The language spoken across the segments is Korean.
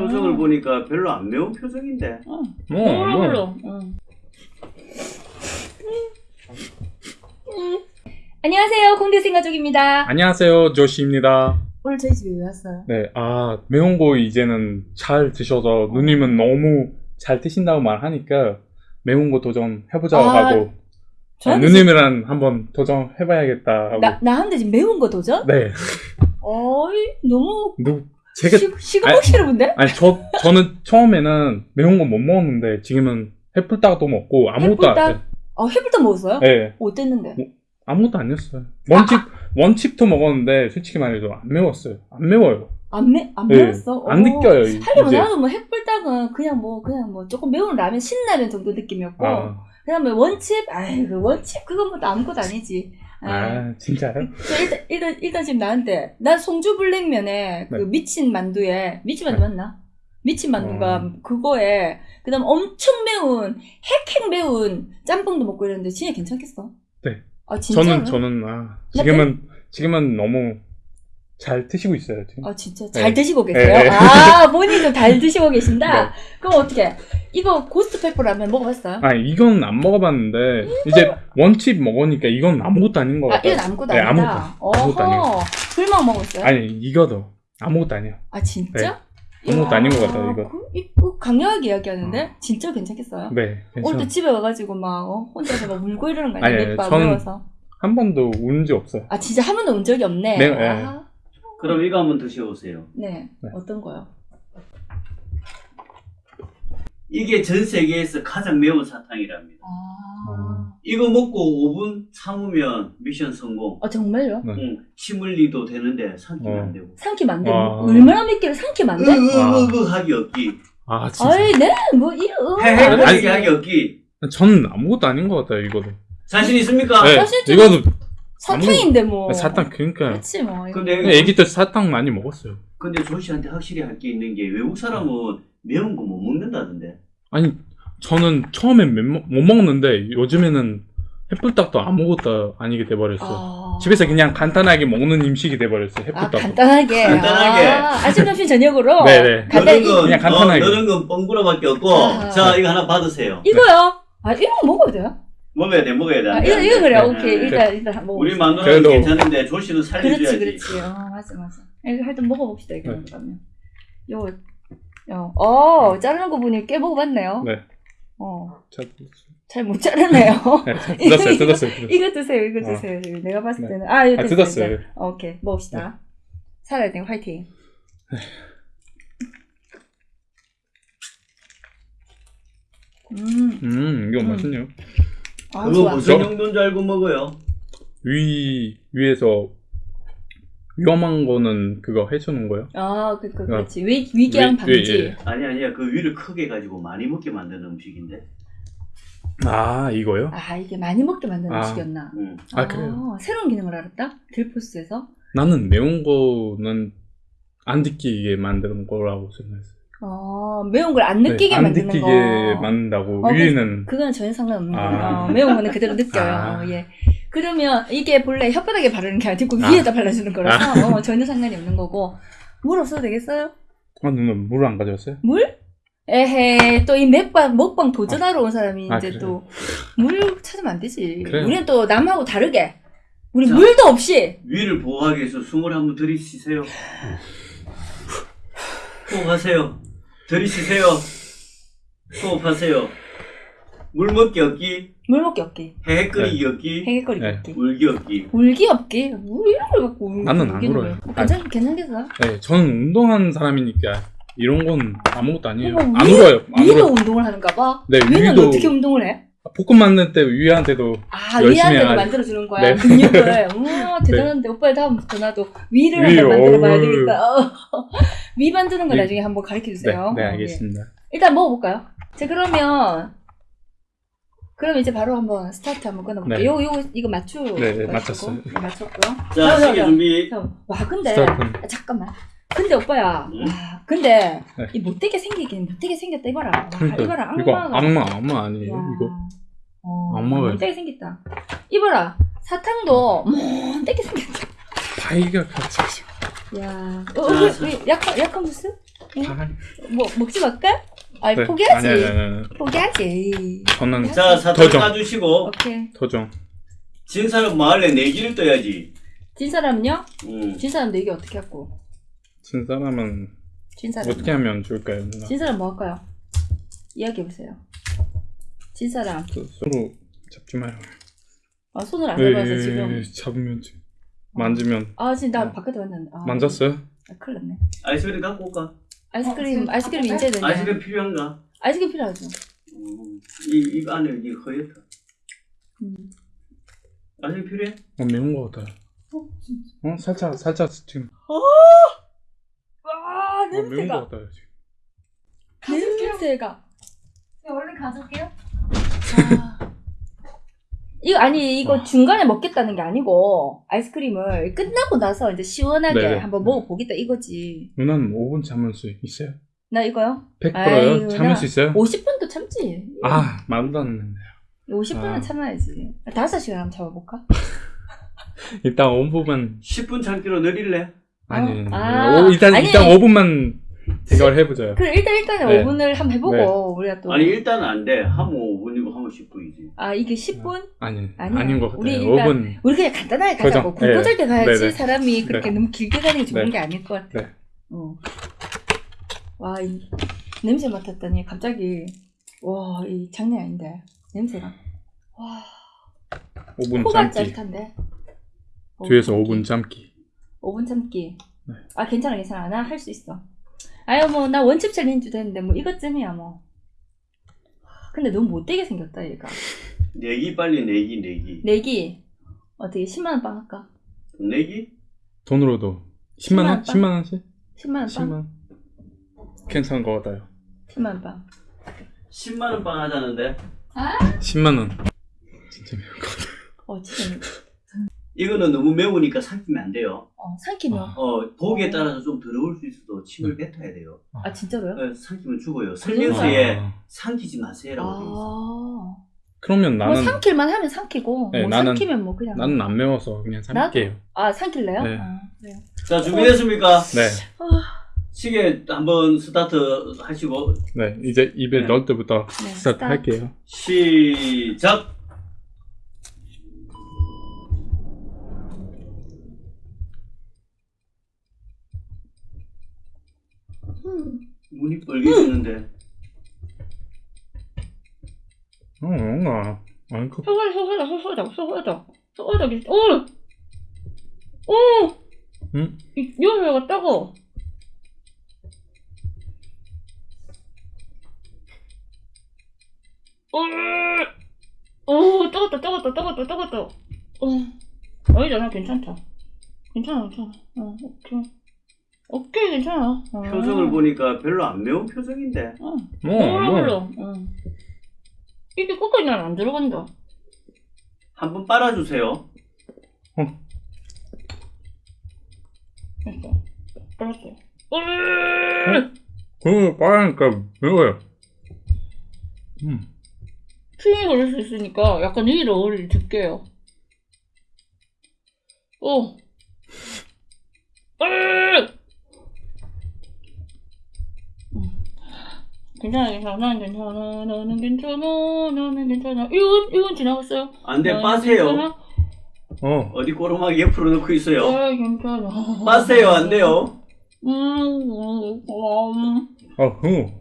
표정을 보니까 별로 안 매운 표정인데. 어, 뭐, 몰라 뭐. 몰라. 응. 안녕하세요, 공대생 가족입니다. 안녕하세요, 조시입니다. 오늘 저희 집에 왜 왔어요? 네, 아, 매운 거 이제는 잘 드셔서 누님은 너무 잘 드신다고 말하니까 매운 거 도전해보자 고 아, 하고 저한테 누님이랑 한번 도전해봐야겠다 하고 나 나한테 지금 매운 거 도전? 네, 어이 너무 누, 제가 시, 시급먹시는데 아니 저 저는 처음에는 매운 거못 먹었는데 지금은 해풀닭도 먹고 아무것도 안 해풀닭? 아 해불떡 먹었어요? 네, 어땠는데? 아무것도 아니었어요. 원칩 원칩도 먹었는데 솔직히 말해서 안 매웠어요. 안 매워요. 안 매, 안 네, 매웠어? 안 어. 느껴요. 이- 하려고 이제. 나도 뭐 햇불닭은 그냥 뭐 그냥 뭐 조금 매운 라면 신라면 정도 느낌이었고 아, 그 다음에 원칩 아이 그 원칩 그건 뭐 아무것도 아니지. 아이. 아 진짜요? 저 일단 일단 일단 지금 나한테 난 송주 불냉면에 그 네. 미친 만두에 미친 만두 맞나? 미친 만두가 어. 그거에 그다음 엄청 매운 핵핵 매운 짬뽕도 먹고 이랬는데 진짜 괜찮겠어? 네. 아 진짜로? 저는 저는 아, 지금은 지금은 너무 잘 드시고 있어요 지금. 아 진짜 네. 잘 드시고 계세요? 네. 아 본인도 잘 드시고 계신다. 네. 그럼 어떻게? 이거 고스트 페퍼 라면 먹어봤어요? 아 이건 안 먹어봤는데 이제 원칩 먹으니까 이건 아무것도 아닌 것아 같아요. 이건 아무것도 네, 아니다. 아무것도 아니에요. 어허. 불만 먹었어요? 아니 이거도 아무것도 아니에요. 아 진짜? 아무것도 이야, 아닌 것 같아요, 이거. 그, 이거 강력하게 이야기하는데 진짜 괜찮겠어요? 네, 오늘 괜찮아. 또 집에 와가지고 막 어, 혼자서 막 울고 이러는 거 아니야? 아니, 매워서. 한 번도 운 적 없어요. 아 진짜 한 번도 온 적이 없네. 네, 네. 아, 그럼 이거 한번 드셔보세요. 네. 네. 어떤 거요? 이게 전 세계에서 가장 매운 사탕이랍니다. 아, 이거 먹고 5분 참으면 미션 성공. 아 정말요? 네. 응, 침 흘리도 되는데 삼키면 어. 안 되고. 삼키면 안 돼. 아. 얼마나 맵기를 삼키면 안 돼? 으으으으 하기 없기. 아 진짜. 아이, 네, 뭐, 이, 어, 헤헤 하기 없기. 저는 아무것도 아닌 것 같아요 이거도. 자신 있습니까? 네, 사실 좀- 이거도 사탕인데 뭐. 사탕 그러니까 그렇지 뭐. 근데 애기 때 사탕 많이 먹었어요. 근데 조 씨한테 확실히 할 게 있는 게 외국 사람은 매운 거 못 먹는다던데. 아니 저는 처음엔 못, 먹- 먹는데 요즘에는 햇불닭도 아무것도 아니게 돼버렸어. 아. 집에서 그냥 간단하게 먹는 음식이 돼버렸어 아, 햇불닭도. 간단하게. 간단하게. 아, 아침, 점심, 저녁으로. 네네. 간단히. 너는 건, 그냥 간단하게. 어, 너는 건 뻥구라밖에 없고. 아. 자, 이거 하나 받으세요. 이거요? 아, 이런 거 먹어도 돼요? 먹어야 돼, 먹어야 돼. 아, 이거, 안 이거 돼. 그래. 네, 오케이. 네. 일단, 일단 먹어. 우리 마누라는 그래도- 괜찮은데 조 씨는 살려줘야지. 그렇지, 그렇지. 어, 맞아, 맞아. 이거 하여튼 먹어봅시다, 이거 네. 그러면. 요거, 요, 어, 자르는 거 보니 꽤 먹어봤네요. 네. 어, 자, 잘못 자르네요. 네, 뜯었어요, 뜯었어요. 뜯었어요. 이거 드세요, 이거 어. 드세요. 지금 내가 봤을 네. 때는. 아, 이거 아. 뜯었어요. 어, 오케이, 먹읍시다. 살아야 돼, 화이팅. 음, 음, 이거 음. 맛있네요. 아, 그거 좋아. 무슨 저- 용도인 줄 알고 먹어요? 위 위에서 위험한 거는 그거 해주는 거예요? 아, 그, 그, 그렇지. 위, 위궤양 위- 방지. 위- 예. 아니, 아니야. 그 위를 크게 가지고 많이 먹게 만드는 음식인데. 아 이거요? 아, 이게 많이 먹게 만드는 아. 음식이었나? 응. 아, 그래요? 새로운 기능을 알았다? 딜포스에서? 나는 매운 거는 안 느끼게 만드는 거라고 생각했어요. 어, 매운 걸 안 느끼게 네, 안 만드는 느끼게 거. 만든다고 어, 위에는 그건 전혀 상관없는 아. 거예요. 어, 매운 거는 그대로 느껴요. 아. 어, 예. 그러면 이게 본래 혓바닥에 바르는 게 아니고 아. 위에다 발라주는 거라서 어, 전혀 상관이 없는 거고. 물 없어도 되겠어요? 아 누나 물 안 가져왔어요? 물? 에헤, 또이 먹방, 먹방 도전하러 온 사람이 아, 이제? 또 물 찾으면 안 되지. 그래요? 우리는 또 남하고 다르게. 우리 자. 물도 없이. 위를 보호하기 위해서 숨을 한번 들이쉬세요. 호흡하세요. 들이쉬세요. 호흡하세요. 물 먹기 없기, 물 먹기 없기. 헤헤거리기 없기, 해결거리기 네. 없기. 울기 없기. 울기 없기? 뭐 이런 걸 갖고 울, 나는 안 울어요. 왜? 뭐 괜찮, 괜찮겠어? 네, 저는 운동하는 사람이니까 이런 건 아무것도 아니에요. 어머, 안 위- 울어요. 안 위도 울어요. 운동을 하는가 봐? 네, 위는 어떻게 운동을 해? 볶음 만들 때 위한테도 아, 열심히 위한테도 해야지. 만들어 주는 거야. 네. 근육을. 우와, 대단한데. 오빠 다음부터 나도 위를 위, 한번 만들어 봐야 어우. 되겠다. 어. 위 만드는 거 위. 나중에 한번 가르쳐 네, 주세요. 네 어, 예. 알겠습니다. 일단 먹어볼까요? 자, 그러면, 그럼 이제 바로 한번 스타트 한번 끊어볼게요. 네. 요, 요, 이거 맞추. 네, 네. 맞췄어요. 네, 맞췄고요. 자, 자, 시계 자, 준비. 자, 와, 근데, 스타트. 아, 잠깐만. 근데 오빠야, 응? 와, 근데, 네. 이 못되게 생기긴 못되게 생겼다, 이봐라. 와, 그러니까 이봐라, 이거 악마가. 악마 악마 아니에요? 야. 이거 어, 악마가 못되게 생겼다. 이봐라, 사탕도 못되게 생겼다. 바위가 같이 야, 어, 자, 어, 자. 왜, 약한, 약한 부스? 살. 뭐 먹지 말까? 아 네. 포기하지. 아니, 아니, 아니, 아니. 포기하지. 저는 자 사탕 도전. 까주시고 오케이. 도전. 진 사람 마을에 내기를 떠야지. 진 사람은요? 음. 진 사람 내기 어떻게 할고? 진 사람은 진 사람. 어떻게 하면 좋을까요? 누나? 진 사람 뭐 할까요? 이야기해 보세요. 진 사람. 서- 서로 잡지 마요. 아 손을 안 예, 지금. 예, 잡으면 지- 만지면 아 지금 나 네. 바깥에 왔는데. 아, 만졌어요? 아, 큰일 났네. 아이스크림 갖고 올까? 아이스크림 어, 아이스크림 인제 되네. 아이스크림 필요한가? 아이스크림 필요하죠. 음. 이, 입 안에 이 허옇다. 음. 아이스크림 필요해? 어, 매운 거 같아요. 어, 진짜. 어 살짝 살짝 지금 와 어, 매운 거 냄새가. 같아요 지금. 냄새가. 네, 얼른 가져올게요. 아. 이거 아니 이거 와. 중간에 먹겠다는 게 아니고 아이스크림을 끝나고 나서 이제 시원하게 네네. 한번 먹어보겠다 이거지. 누나는 5분 참을 수 있어요? 나 이거요? 100%요? 아이고, 참을 나수 있어요? 50분도 참지. 아 말도 안 되네. 50분은 아. 참아야지. 5시간 한번 참아볼까? 일단 5분만 10분 참기로 늘릴래? 아니 아, 오, 일단 아니. 일단 5분만 대결 해보자요. 그래 일단 일단은 네. 5분을 한번 해보고 네. 우리가 또. 아니 일단은 안 돼. 하면 5분이고 하면 10분이지. 아 이게 10분? 아니 아니야. 아닌 것 같아요. 우리 일단 5분 우리 그냥 간단하게 가자고. 도전. 굵고 짧게 가야지 네네. 사람이 그렇게 네. 너무 길게 가는 게 좋은 네. 게 아닐 것 같아. 네. 어. 와, 이 냄새 맡았더니 갑자기 와, 이 장난 아닌데. 냄새가. 와, 5분 코가 참기. 짜릿한데. 뒤에서 5분 참기. 5분 참기. 네. 아, 괜찮아, 괜찮아. 나 할 수 있어. 아유, 뭐, 나 원칩 챌린지도 했는데, 뭐, 이것쯤이야, 뭐. 근데 너무 못되게 생겼다, 얘가. 내기 빨리 내기 내기. 내기. 어떻게, 10만원 빵 할까? 돈 내기? 돈으로도 10만 원? 10만 10만 원씩? 10만원 10만 빵? 원. 괜찮은 것 같아요. 10만원 빵. 10만 원 빵 하자는데 10만 원. 진짜 매운 것 같아요. 어, 진짜. 이거는 너무 매우니까 삼키면 안 돼요. 어, 삼키면. 아. 어 보기에 따라서 좀 더러울 수 있어도 침을 뱉어야 돼요. 아, 진짜로요? 어, 삼키면 죽어요. 설명서에 아, 삼키지 마세요라고 돼 있어. 아. 그러면 뭐 나는 삼킬만 하면 삼키고, 네, 뭐 나는- 삼키면 뭐 그냥. 나는 안 매워서 그냥 참을게요. 아, 삼킬래요? 네. 아, 그래요. 자 준비됐습니까? 네, 시계 한번 스타트 하시고 네 이제 입에 네. 넣을 때부터 네, 스타트 할게요. 시작. 눈이 빨개지는데 어, 뭔가 아니 그 소고기, 소고기, 소고기, 소고기, 소고기, 오! 오! 응? 이, 이거 따고. 오, 오, 따갔다, 따갔다, 따갔다, 따갔다. 어, 아니잖아, 괜찮다. 괜찮아, 괜찮아. 어, 오케이. 오케이, 괜찮아. 어. 표정을 보니까 별로 안 매운 표정인데 어, 뭐, 몰라, 뭐. 몰라. 어. 이게 끝까지 난안 들어간다. 한번 빨아주세요. 됐어. 알았어. 으 그거 빨으니까 매워요. 음, 추위 걸릴 수 있으니까 약간 위로 올리 줄게요. 오. 으 음. 괜찮아, 괜찮아. 나는 괜찮아. 나는 괜찮아. 나는 괜찮아. 이건, 이건 지나갔어요. 안돼 빠세요. 괜찮아. 어, 어디 꼬르마기 옆으로 넣고 있어요. 아, 괜찮아. 빠세요 안 돼요. 음, 음, 음, 아, 흥,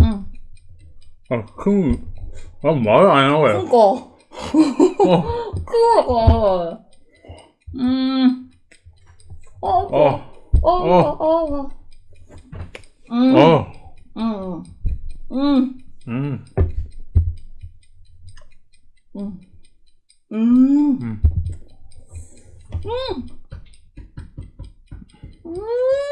음. 아, 흥, 아, 말안 나와요. 그거. 어, 그거. 음. 어, 어, 어, 어, 어, 어. 음. 어, 음. 음. 음, 음. 음. 음. 음.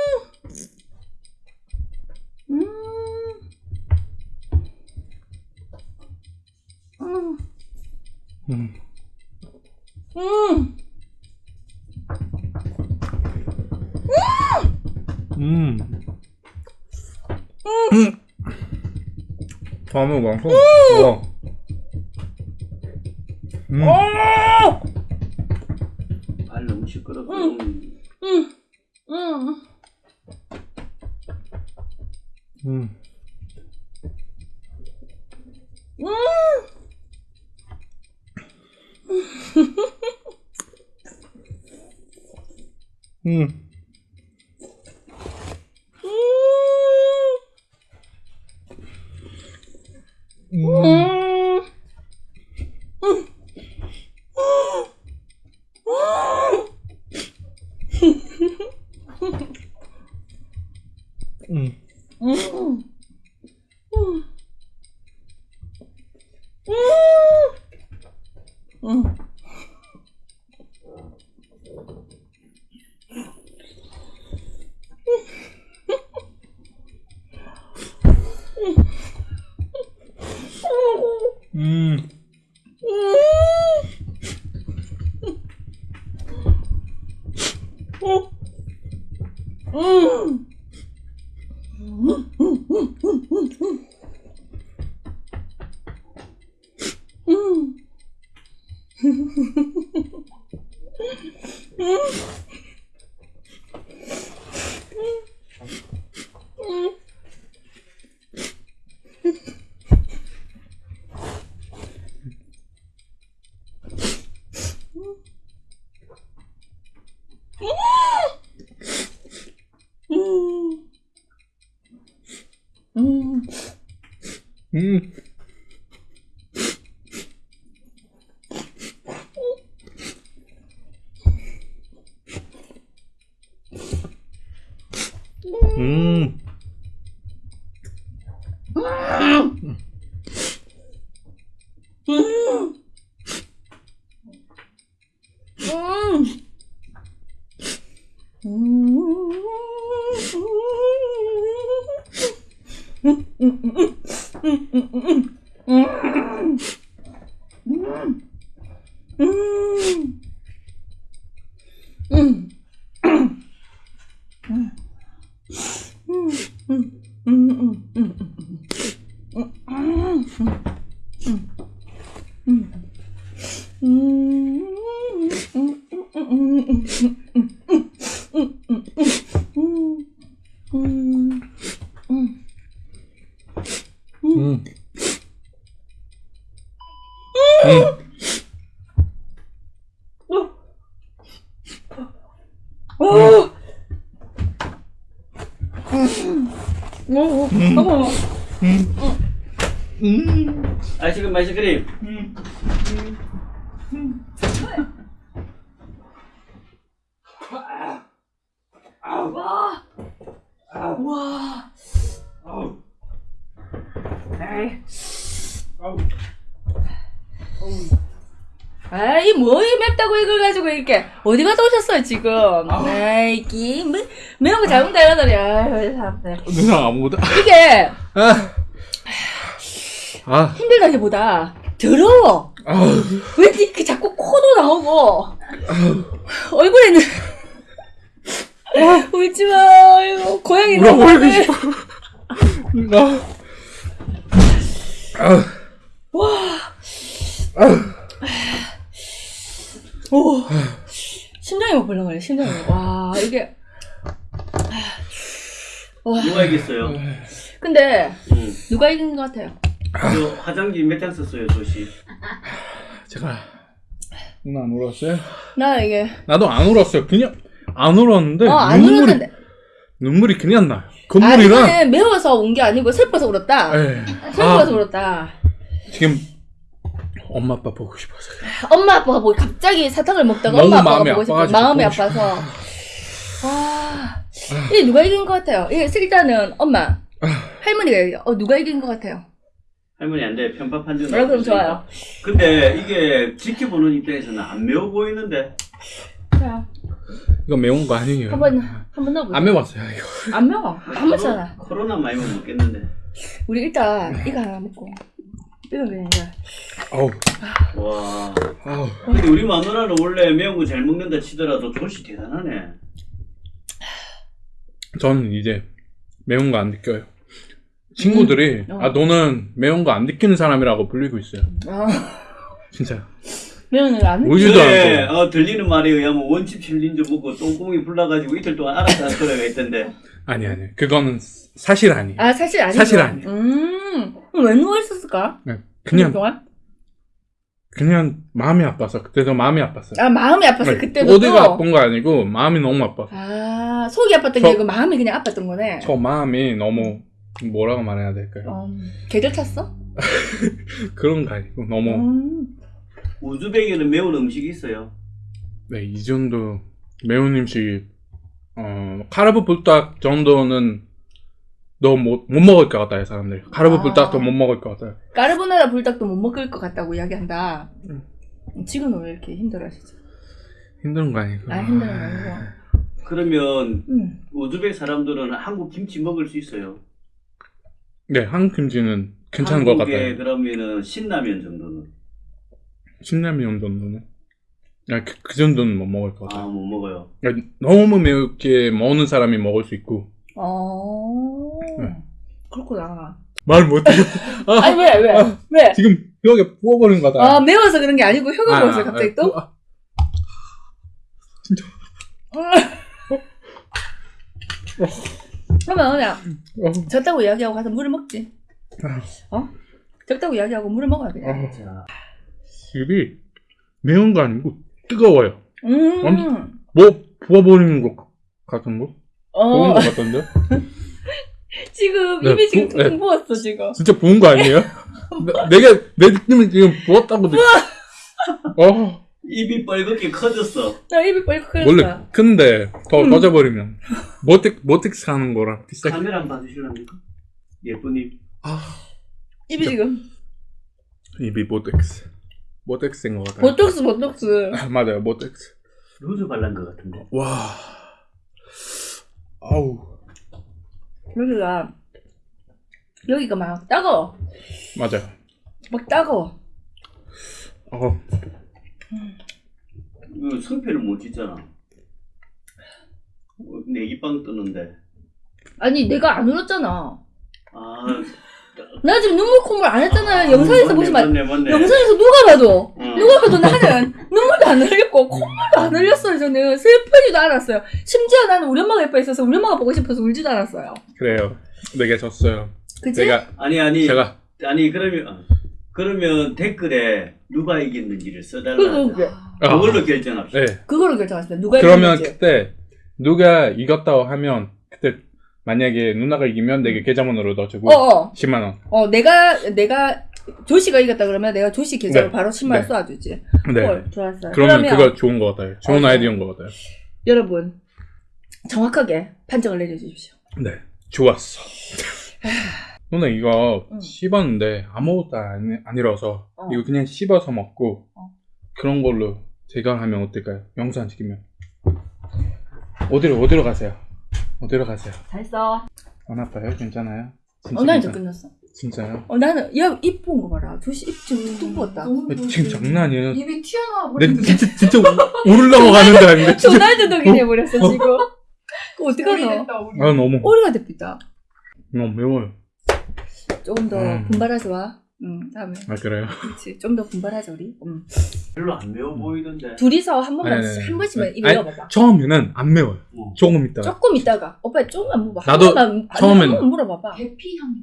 다음에 방송. 어. 음. 어! 발 너무 시끄러워. 응. 음. 음. 음. 음. 음. 음. Hum. Hum. Mm-mm-mm. Mm-hmm. 음. 음. 음. 어. 어. 어. 음. 아이스크림 아이스크림. 와. 이렇게 어디 갔다 오셨어요 지금? 아이 기 뭐, 매운 거 잘못 달라더니 아유 사람들 누나 아무것도. 이게 아. 아. 힘들다기보다 더러워. 아. 왠지 이렇게 자꾸 코도 나오고 얼굴에는 울지 마. 이거 고양이. 싶어. 나. 아. 와. 아. 오. 심장이 막 벌렁거려. 심장이. 와 이게. 와. 누가 이겼어요? 근데 응. 누가 이긴 것 같아요? 저 화장지 몇 장 썼어요, 조시. 제가 누나 안 울었어요? 나 이게 나도 안 울었어요. 그냥 안 울었는데 어 안 눈물이 울었는데. 눈물이 그냥 나요. 아 건물이랑. 이거는 매워서 운게 아니고 슬퍼서 울었다. 예. 슬퍼서 아, 울었다. 지금 엄마 아빠 보고 싶어서. 그래. 엄마 아빠가 뭐 갑자기 사탕을 먹다가 엄마 아빠가 마음이 보고 싶어 아파가지고 마음이. 아파서 와 이게 누가 이긴 것 같아요? 이게 일단은 엄마 할머니가 이겨. 어 누가 이긴 것 같아요? 할머니 안 돼. 편파 판정. 아, 그럼 좋아요. 근데 이게 지켜보는 입장에서는 안 매워 보이는데. 자 이거 매운 거 아니에요. 한번 한번 넣어보자. 안 매웠어요 이거. 안 매워 안 먹잖아. 코로나 많이 못 먹겠는데. 우리 일단 이거 하나 먹고 이거 그냥 이제 아우. 와. 아우. 근데 우리 마누라는 원래 매운 거 잘 먹는다 치더라도 조시 대단하네. 저는 이제 매운 거 안 느껴요. 친구들이 음. 어. 아 너는 매운 거 안 느끼는 사람이라고 불리고 있어요. 아, 진짜. 매운 안 해? 울지도 네, 않고. 어, 들리는 말에 의하면 원칩 챌린저 먹고 똥구멍이 불나가지고 이틀 동안 알았다는 소리가 있던데. 아니 아니. 그거는 사실 아니에요. 아 사실 아니고. 사실 아니야. 음. 그럼 왜 누워 있었을까? 네, 그냥 동안? 그냥 마음이 아파서 그때도 마음이 아팠어요. 아 마음이 아팠어 네, 그때부터. 어디가 아픈 거 아니고 마음이 너무 아파. 아 속이 아팠던 게 저- 아니고 마음이 그냥 아팠던 거네. 저 마음이 너무 뭐라고 말해야 될까요? 어, 개들 탔어? 그런 거 아니고 너무 음. 우즈벡에는 매운 음식이 있어요. 네, 이 정도 매운 음식이 어 카르보 불닭 정도는 너못못 먹을 것 같아요 사람들. 카르보 아. 불닭도 못 먹을 것 같아요. 까르보나라 불닭도 못 먹을 것 같다고 이야기한다. 음. 지금은 왜 이렇게 힘들어 하시죠? 힘든 거 아니고. 아 힘든 건 아니고. 그러면 음. 우즈벡 사람들은 한국 김치 먹을 수 있어요. 네, 한국 김치는 괜찮은 것 한국에 같아요. 그러면은 신라면 정도는 신라면 정도는. 아, 그, 그 정도는 못 먹을 것아 같아요. 못 먹어요. 그러니까 너무 매우게 먹는 사람이 먹을 수 있고 어. 네. 그렇구나. 말 못해. 아니 왜 왜? 아. 왜? 지금 벽에 부어버린 거다. 아 매워서 그런 게 아니고 혀가 부었어 갑자기 또? 아, 그러면 그냥 어, 적다고 이야기하고 가서 물을 먹지. 어? 적다고 이야기하고 물을 먹어야 그냥. 어. 자, 입이 매운 거 아니고 뜨거워요. 음. 완전- 뭐 부어버리는 것 같은 거? 부은 어. 것 같던데? 지금 네, 입이 지금 부- 네. 부었어 지금. 진짜 부은 거 아니에요? 나- 내가 내 느낌은 지금 부었다고 느껴. 어 입이 뻘겋게 커졌어. 나 입이 뻘컥 원래 끓였어. 근데 더 음. 꺼져버리면 모텍 모텍스 하는 거랑 비슷해. 카메라 한번 봐주실랍니까? 예쁜 입. 입이 지금 입이 모텍스. 모텍스인 것 같아요. 보톡스 보톡스. 아, 맞아요 모텍스. 루즈 발란 것 같은데. 와. 아우. 여기가 여기가 막 따가워. 맞아요. 막 따가워. 어. 그 성패를 못 짓잖아. 어, 내기빵 뜨는데. 아니 내가 안 울었잖아. 아, 나 지금 눈물 콧물 안 했잖아. 영상에서 맞네, 보시면 맞네, 맞네. 영상에서 누가 봐도 응. 누가 봐도 나는 눈물도 안 흘렸고 콧물도 안 흘렸어요. 저는 슬프지도 않았어요. 심지어 나는 우리 엄마가 예뻐 있어서 우리 엄마가 보고 싶어서 울지도 않았어요. 그래요. 내가 졌어요. 그치? 제가 아니 아니. 제가 아니 그러면 어, 그러면 댓글에 누가 이겼는지를 써달라. 그, 아, 그걸로 결정합시다. 네. 그거로 결정하시면 누가 그러면 이겼는지. 그때 누가 이겼다고 하면 그때 만약에 누나가 이기면 내게 계좌번호로 넣어주고 어어 10만 원. 어, 내가 내가 조씨가 이겼다 그러면 내가 조씨 계좌로 네. 바로 10만 원 네. 쏴주지. 네. 헐, 좋았어요. 그러면 그거 좋은 것 같아요. 좋은 어, 아이디어인 것 같아요. 여러분 정확하게 판정을 내려주십시오. 네. 좋았어. 누나 이거 응. 씹었는데 아무것도 아니, 아니라서 어. 이거 그냥 씹어서 먹고 어. 그런 걸로 제가 하면 어떨까요? 영상 찍으면 어디로 어디로 가세요? 어디로 가세요? 잘했어. 안 아파요? 괜찮아요? 진짜 어, 난 이제 괜찮- 끝났어. 진짜요? 어, 나는 야 입 부은 거 봐라. 조씨 입 지금 뚝 부었다. 너무 아, 지금 장난 아니에요. 입이 튀어나와 내 버리는데. 진짜 진짜 오- 오르려고 가는데 아닌데 진짜 도날드 덕이 돼버렸어 지금. 그거 어떡하노? 됐다 우리. 아 너무 오리가 됐다. 너무 매워요. 조금 더 음. 분발하지 와. 응, 다음에. 아 그래요? 그렇지. 좀 더 분발하자 우리. 응. 별로 안 매워 보이던데. 둘이서 한 번만 네, 네, 한 번씩만 네. 입에 아니, 넣어봐봐. 처음에는 안 매워요. 어. 조금 있다가 조금 있다가 오빠 조금만 물어봐. 나도 한 번만, 아니, 처음에는- 한 번만 물어봐봐. 계피 향이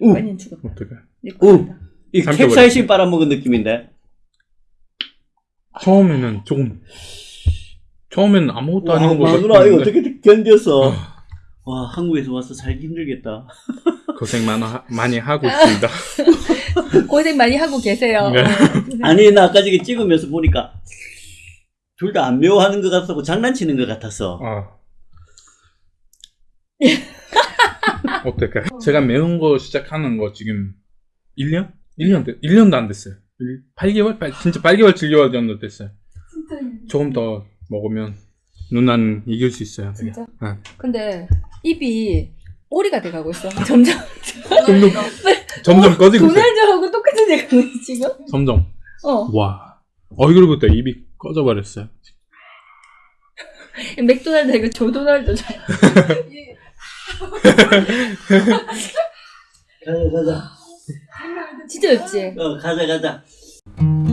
우. 많이 죽었다. 어떡해? 우. 이. 캡사이신 빨아먹은 느낌인데. 처음에는 조금 처음에는 아무것도 아닌 것 마누라 이거 같은데 어떻게 견뎠어? 와 한국에서 와서 살기 힘들겠다. 고생 많아, 많이 하고 있습니다. 고생 많이 하고 계세요. 네. 어. 아니 나 아까 저기 찍으면서 보니까 둘 다 안 매워하는 것 같고 장난치는 것 같았어. 아. 어떨까요? 제가 매운 거 시작하는 거 지금 1년? 1년, 됐, 1년도 안 됐어요. 8개월? 진짜 8개월, 7개월 정도 됐어요. 진짜 조금 더 먹으면 누나는 이길 수 있어요. 진짜? 네. 근데 입이 오리가 돼가고 있어. 점점 점점, 점점 꺼지고 있어요. 도날드하고 똑같은 애가 지금. 점점. 어. 와. 얼굴부터 입이 꺼져버렸어요. 맥도날드 이거 조도날드. 이- 가자 가자. 진짜 엽지. 어 가자 가자. 음.